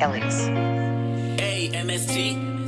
Alex. Hey, MST.